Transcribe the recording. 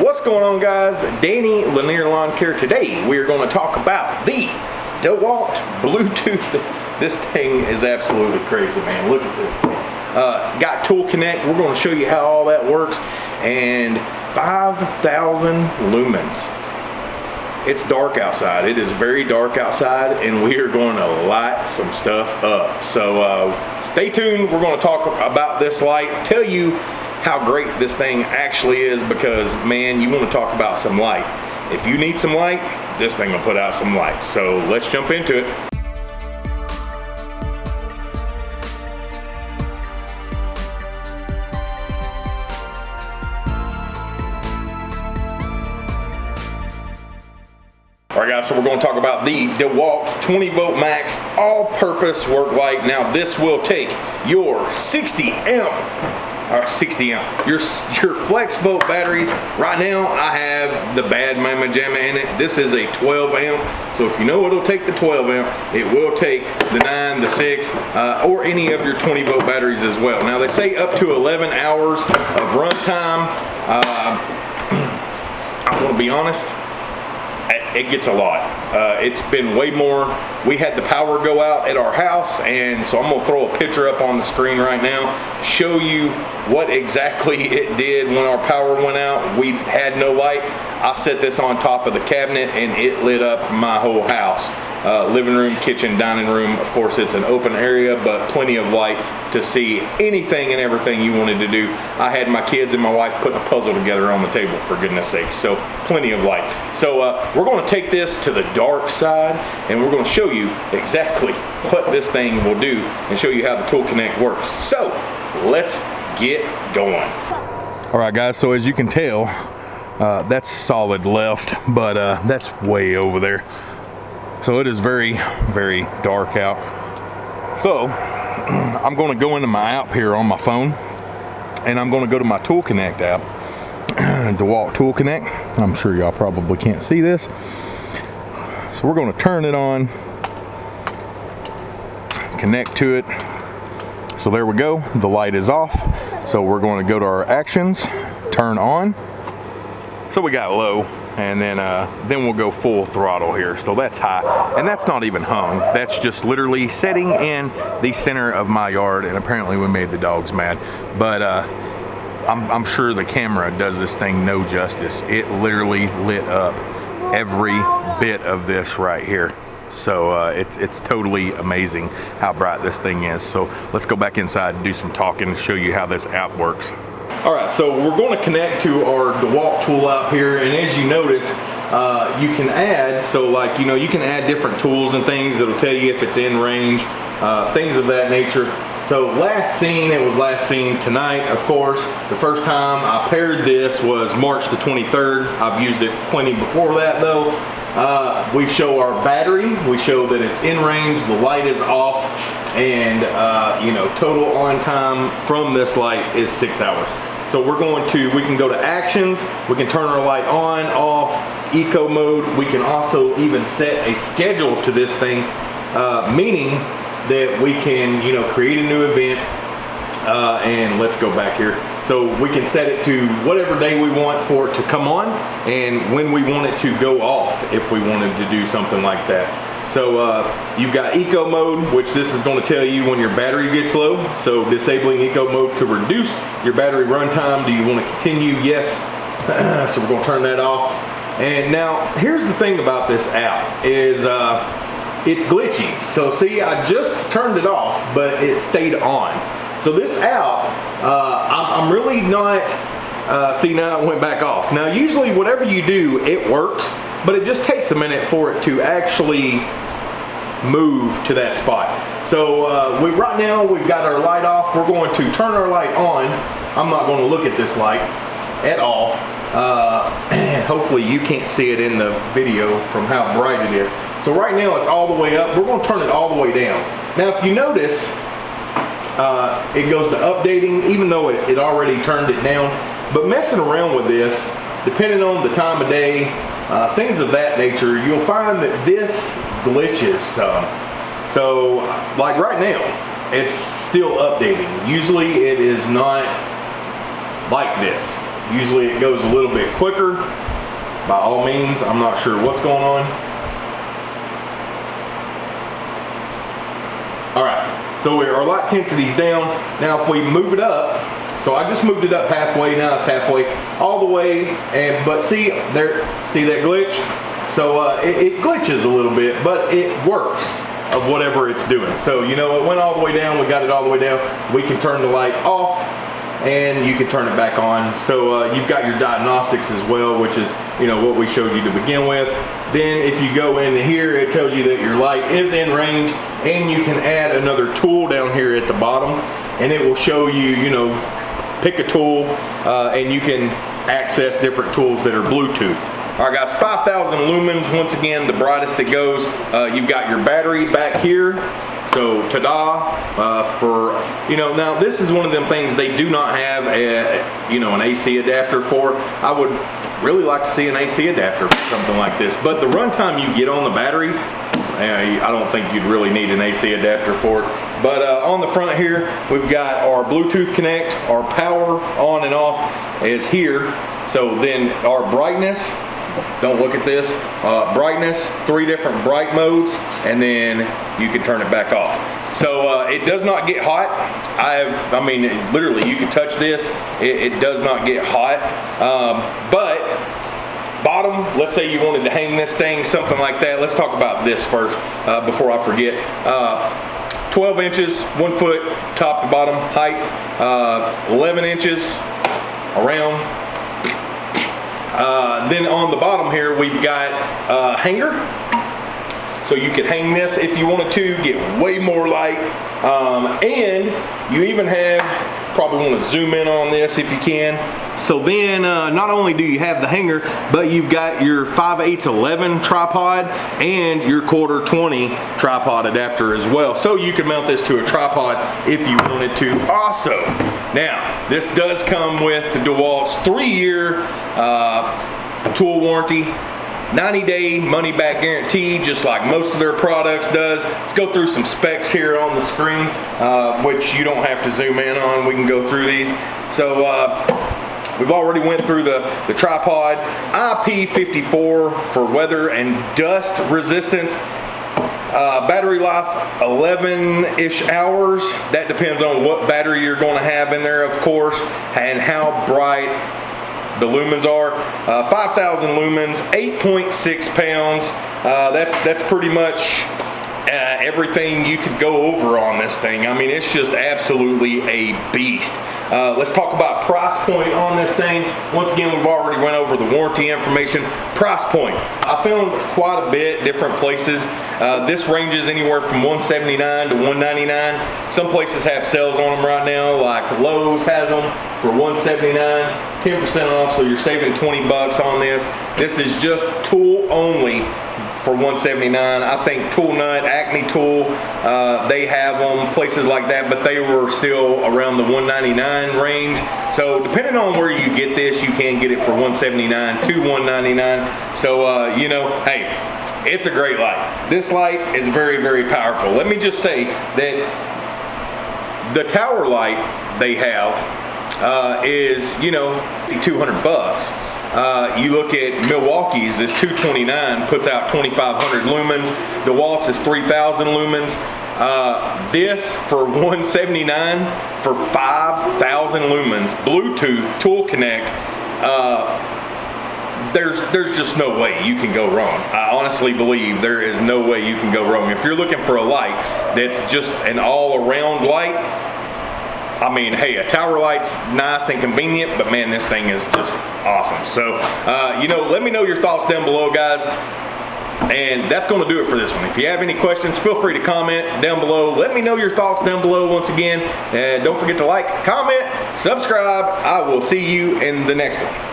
What's going on guys? Danny Lanier Lawn Care. Today we are going to talk about the DeWalt Bluetooth. This thing is absolutely crazy man. Look at this thing. Uh, got Tool Connect. We're going to show you how all that works. And 5,000 lumens. It's dark outside. It is very dark outside and we are going to light some stuff up. So uh, stay tuned. We're going to talk about this light, tell you how great this thing actually is because man, you want to talk about some light. If you need some light, this thing will put out some light. So let's jump into it. All right guys, so we're gonna talk about the DeWalt 20 volt max all-purpose work light. Now this will take your 60 amp or 60 amp. Your, your FlexVolt batteries, right now I have the bad Mama Jamma in it. This is a 12 amp. So if you know it'll take the 12 amp, it will take the nine, the six, uh, or any of your 20 volt batteries as well. Now they say up to 11 hours of runtime. Uh, I'm gonna be honest, it gets a lot. Uh, it's been way more. We had the power go out at our house, and so I'm gonna throw a picture up on the screen right now, show you what exactly it did when our power went out. We had no light. I set this on top of the cabinet, and it lit up my whole house uh, living room, kitchen, dining room. Of course, it's an open area, but plenty of light to see anything and everything you wanted to do. I had my kids and my wife putting a puzzle together on the table, for goodness sake. So plenty of light. So uh, we're gonna take this to the dark side and we're gonna show you exactly what this thing will do and show you how the Tool Connect works. So let's get going. All right guys, so as you can tell, uh, that's solid left, but uh, that's way over there. So it is very, very dark out. So I'm gonna go into my app here on my phone and I'm gonna go to my Tool Connect app, DeWalt Tool Connect. I'm sure y'all probably can't see this. So we're gonna turn it on, connect to it. So there we go, the light is off. So we're gonna go to our actions, turn on. So we got low, and then uh, then we'll go full throttle here. So that's high, and that's not even hung. That's just literally setting in the center of my yard, and apparently we made the dogs mad. But uh, I'm, I'm sure the camera does this thing no justice. It literally lit up every bit of this right here. So uh, it's, it's totally amazing how bright this thing is. So let's go back inside and do some talking and show you how this app works. All right, so we're going to connect to our DeWalt tool out here, and as you notice, uh, you can add, so like, you know, you can add different tools and things that'll tell you if it's in range, uh, things of that nature. So last seen, it was last seen tonight, of course. The first time I paired this was March the 23rd. I've used it plenty before that though. Uh, we show our battery, we show that it's in range, the light is off, and uh, you know, total on time from this light is six hours. So we're going to, we can go to actions, we can turn our light on, off, eco mode. We can also even set a schedule to this thing, uh, meaning that we can, you know, create a new event, uh, and let's go back here. So we can set it to whatever day we want for it to come on and when we want it to go off if we wanted to do something like that. So uh, you've got eco mode, which this is gonna tell you when your battery gets low. So disabling eco mode could reduce your battery runtime. Do you wanna continue? Yes. so we're gonna turn that off. And now here's the thing about this app is uh, it's glitchy. So see, I just turned it off, but it stayed on. So this app, uh, I'm, really not uh, see now it went back off. Now usually whatever you do, it works, but it just takes a minute for it to actually move to that spot. So uh, we, right now we've got our light off. We're going to turn our light on. I'm not going to look at this light at all. Uh, hopefully you can't see it in the video from how bright it is. So right now it's all the way up. We're going to turn it all the way down. Now if you notice, uh, it goes to updating even though it, it already turned it down. But messing around with this, depending on the time of day, uh, things of that nature, you'll find that this glitches some. So like right now, it's still updating. Usually it is not like this. Usually it goes a little bit quicker. By all means, I'm not sure what's going on. All right, so our light intensity's down. Now if we move it up, so I just moved it up halfway, now it's halfway, all the way, and but see, there, see that glitch? So uh, it, it glitches a little bit, but it works of whatever it's doing. So you know, it went all the way down, we got it all the way down. We can turn the light off and you can turn it back on. So uh, you've got your diagnostics as well, which is you know what we showed you to begin with. Then if you go in here, it tells you that your light is in range and you can add another tool down here at the bottom and it will show you, you know, pick a tool uh, and you can access different tools that are Bluetooth. All right guys, 5,000 lumens, once again, the brightest it goes. Uh, you've got your battery back here. So ta-da uh, for, you know, now this is one of them things they do not have a, you know, an AC adapter for. I would really like to see an AC adapter for something like this. But the runtime you get on the battery, I don't think you'd really need an AC adapter for it. But uh, on the front here, we've got our Bluetooth connect, our power on and off is here. So then our brightness, don't look at this, uh, brightness, three different bright modes, and then you can turn it back off. So uh, it does not get hot. I have, I mean, literally you can touch this, it, it does not get hot. Um, but bottom, let's say you wanted to hang this thing, something like that. Let's talk about this first uh, before I forget. Uh, 12 inches, one foot, top to bottom height, uh, 11 inches around. Uh, then on the bottom here, we've got a hanger. So you could hang this if you wanted to, get way more light. Um, and you even have probably want to zoom in on this if you can. So then uh, not only do you have the hanger, but you've got your 5 8 11 tripod and your quarter 20 tripod adapter as well. So you can mount this to a tripod if you wanted to also. Now, this does come with the DeWalt's three year uh, tool warranty 90 day money back guarantee just like most of their products does. Let's go through some specs here on the screen uh, which you don't have to zoom in on. We can go through these. So uh, we've already went through the, the tripod. IP54 for weather and dust resistance. Uh, battery life 11-ish hours. That depends on what battery you're going to have in there, of course, and how bright the lumens are. Uh, 5,000 lumens, 8.6 pounds. Uh, that's that's pretty much everything you could go over on this thing. I mean, it's just absolutely a beast. Uh, let's talk about price point on this thing. Once again, we've already went over the warranty information. Price point. I found quite a bit different places. Uh, this ranges anywhere from 179 to 199. Some places have sales on them right now, like Lowe's has them for 179, 10% off, so you're saving 20 bucks on this. This is just tool only for 179 I think Toolnut, Acme Tool, uh, they have them, places like that, but they were still around the 199 range. So depending on where you get this, you can get it for 179 to 199 So, uh, you know, hey, it's a great light. This light is very, very powerful. Let me just say that the tower light they have uh, is, you know, 200 bucks. Uh, you look at Milwaukee's is 229, puts out 2,500 lumens. DeWalt's is 3,000 lumens. Uh, this for 179 for 5,000 lumens, Bluetooth, Tool Connect. Uh, there's there's just no way you can go wrong. I honestly believe there is no way you can go wrong. If you're looking for a light that's just an all-around light, I mean, hey, a tower light's nice and convenient, but man, this thing is just awesome. So, uh, you know, let me know your thoughts down below, guys. And that's going to do it for this one. If you have any questions, feel free to comment down below. Let me know your thoughts down below once again. And don't forget to like, comment, subscribe. I will see you in the next one.